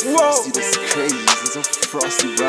Frosty, das ist crazy, wir sind so frosty, bro.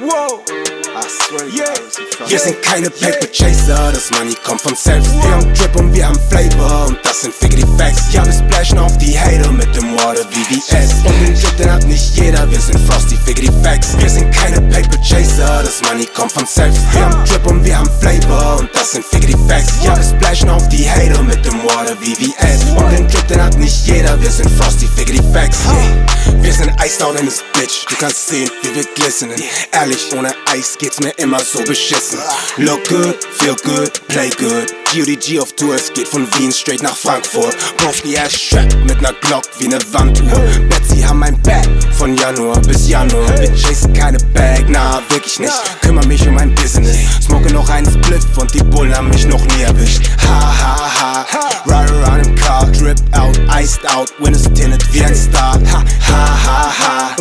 Wow, I swear Yeah. Wir sind frosty. Wir sind keine Paper Chaser, das Money kommt von selbst. Wir haben Drip und wir haben Flavor und das sind Figgity Facts. Ja, wir splashen auf die Hater mit dem Water VVS. Und den Drip, den hat nicht jeder, wir sind Frosty Figgity Facts. Wir sind keine Paper Chaser, das Money kommt von selbst. Wir haben Drip und wir haben Flavor und das sind Figgity Facts. Ja, wir splashen auf die Hater mit dem Water VVS. Und den Drip, den hat nicht jeder, wir sind Frosty Figgity Facts. Yeah. Wir sind iced out in this bitch, du kannst sehen, wie wir glistening. Ehrlich, ohne Eis geht's mir immer so beschissen. Look good, feel good, play good. GODG auf Tour, es geht von Wien straight nach Frankfurt. Broski ass Strap mit ner Glock wie ne Wanduhr. Betsy haben mein Bag von Januar bis Januar. Wir chasen keine Bag, na wirklich nicht. Kümmer mich um mein Business. Smoke noch einen Spliff und die Bullen haben mich noch nie erwischt. Ha ha ha, ride around im Car, drip out, iced out, Windows tinted wie ein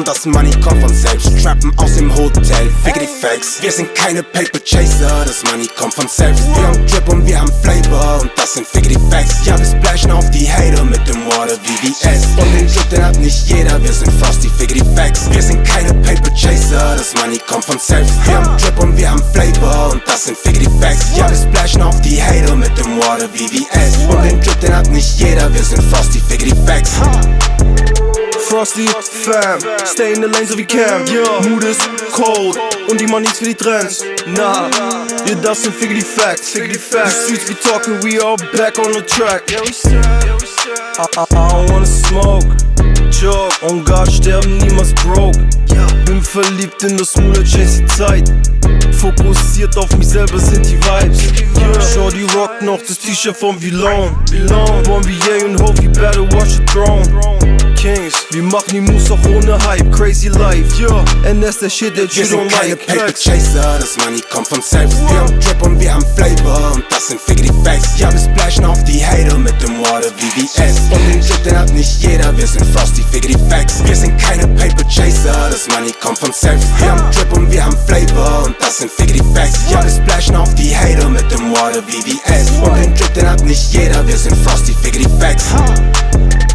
das Money kommt von selbst. Trappen aus dem Hotel, figgity Facts. Wir sind keine Paper Chaser, das Money kommt von selbst. Wir haben Drip und wir haben Flavor und das sind figgity Facts. Ja, wir splashen auf die Hater mit dem Water VVS. Und den Drip, den hat nicht jeder, wir sind Frosty figgity Facts. Wir sind keine Paper Chaser, das Money kommt von selbst. Wir haben Drip und wir haben Flavor und das sind figgity Facts. Ja, wir splashen auf die Hater mit dem Water VVS. Und den Drip, den hat nicht jeder, wir sind Frosty. Frosty, fam, stay in the lane so can. Yeah. Mood ist cold und die Moneys für die Trends. Nah, yeah, das sind Figgity Facts. Figgity Facts. The streets be talking, we all back on the track. I, I, I don't wanna smoke. Joke, on God sterben niemals broke. Bin verliebt in das Moolah Chase die Zeit. Fokussiert auf mich selber sind die Vibes. Shorty rockt noch das T-Shirt von Vilon. Von VA und Hope, you better watch the throne. Wir machen die Moves auch ohne Hype, crazy life, yeah And that's the Shit, that you don't keine Paper Chaser, das Money kommt von selbst. Wir haben Trap und wir haben Flavor. Und das sind Figgity Facts Ja, wir splashen auf die Hater mit dem Water VVS Und den Shit, den hat nicht jeder, wir sind Frosty Figgity Facts. Wir sind keine Paper Chaser, das Money kommt von selbst. Wir haben Trap und wir haben Flavor. Und das sind Figgity Facts. Ja, wir splashen auf die Hater mit dem Water VVS Und den Drip, den hat nicht jeder, wir sind Frosty Figgity Facts. ha.